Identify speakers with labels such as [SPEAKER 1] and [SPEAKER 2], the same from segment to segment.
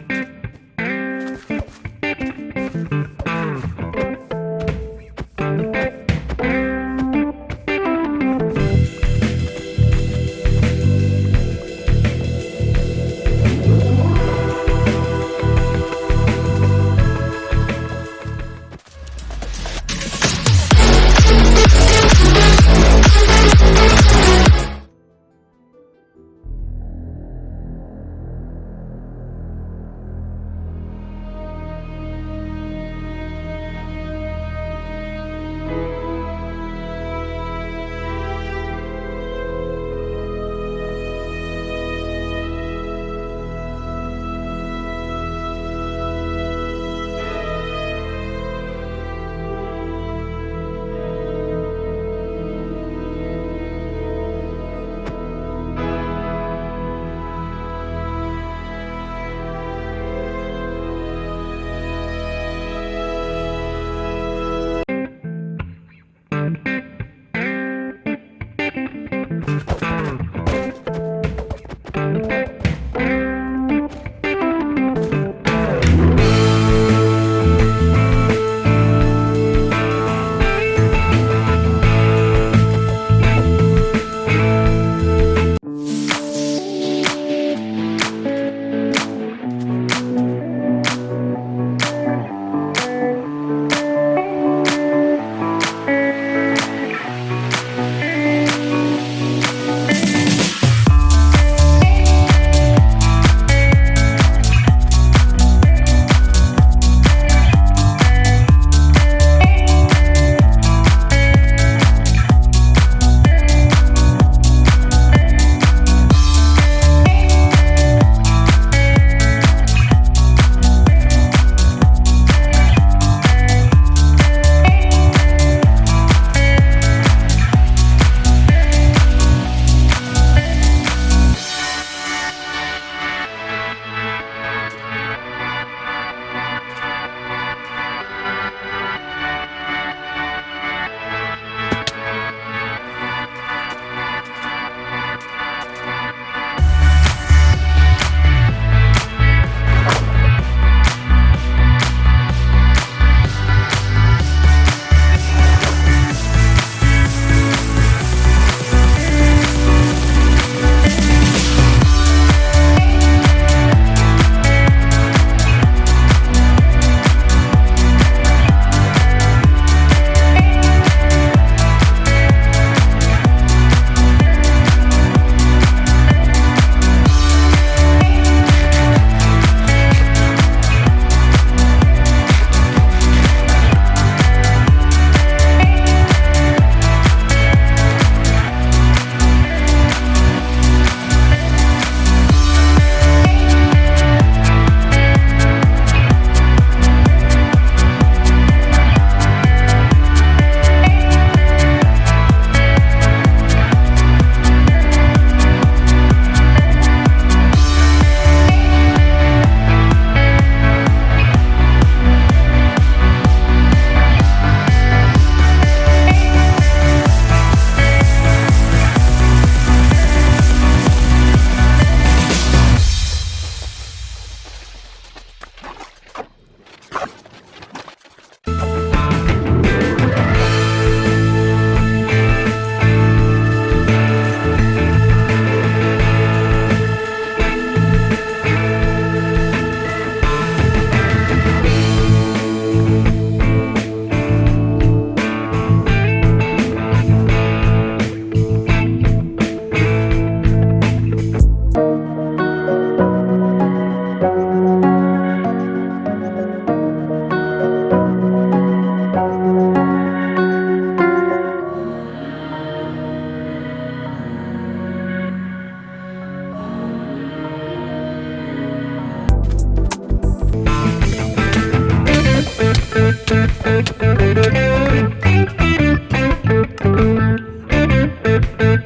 [SPEAKER 1] episode. Thank you.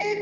[SPEAKER 1] and